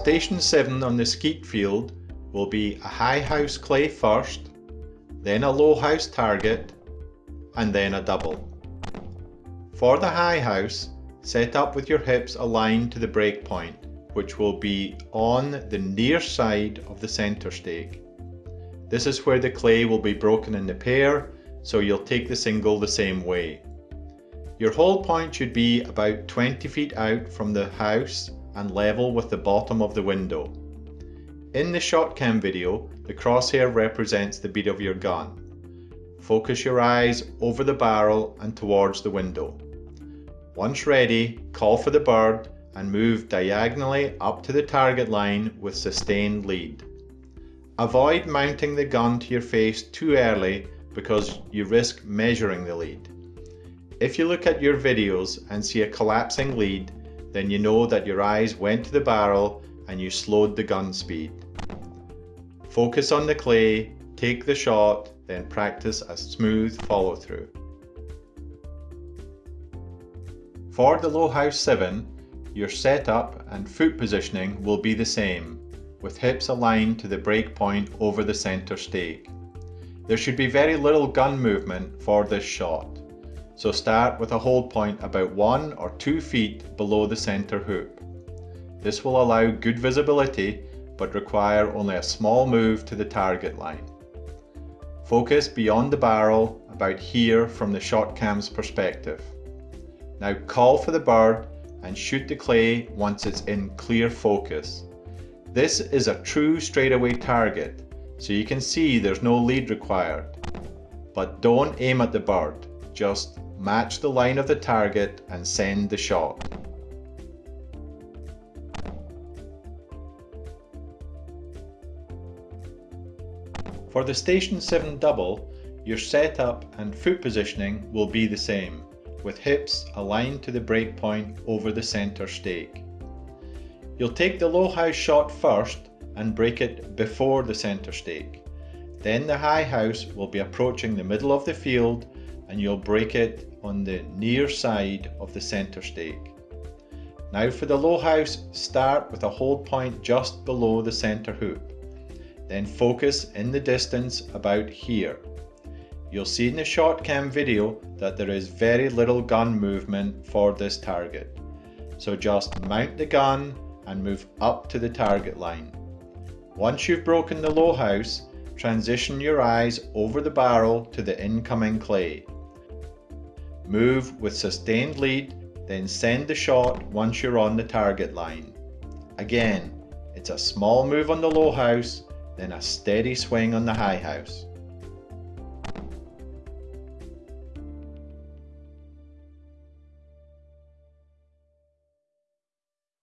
Station 7 on the skeet field will be a high house clay first, then a low house target, and then a double. For the high house, set up with your hips aligned to the break point, which will be on the near side of the centre stake. This is where the clay will be broken into pair, so you'll take the single the same way. Your hold point should be about 20 feet out from the house and level with the bottom of the window. In the ShotCam video, the crosshair represents the bead of your gun. Focus your eyes over the barrel and towards the window. Once ready, call for the bird and move diagonally up to the target line with sustained lead. Avoid mounting the gun to your face too early because you risk measuring the lead. If you look at your videos and see a collapsing lead, then you know that your eyes went to the barrel and you slowed the gun speed. Focus on the clay, take the shot, then practice a smooth follow through. For the low house 7, your setup and foot positioning will be the same, with hips aligned to the break point over the centre stake. There should be very little gun movement for this shot. So start with a hold point about one or two feet below the center hoop. This will allow good visibility but require only a small move to the target line. Focus beyond the barrel about here from the ShotCam's perspective. Now call for the bird and shoot the clay once it's in clear focus. This is a true straightaway target, so you can see there's no lead required. But don't aim at the bird, just match the line of the target and send the shot. For the Station 7 double, your setup and foot positioning will be the same, with hips aligned to the break point over the centre stake. You'll take the low house shot first and break it before the centre stake. Then the high house will be approaching the middle of the field and you'll break it on the near side of the centre stake. Now for the low house, start with a hold point just below the centre hoop. Then focus in the distance about here. You'll see in the ShotCam video that there is very little gun movement for this target. So just mount the gun and move up to the target line. Once you've broken the low house, transition your eyes over the barrel to the incoming clay. Move with sustained lead, then send the shot once you're on the target line. Again, it's a small move on the low house, then a steady swing on the high house.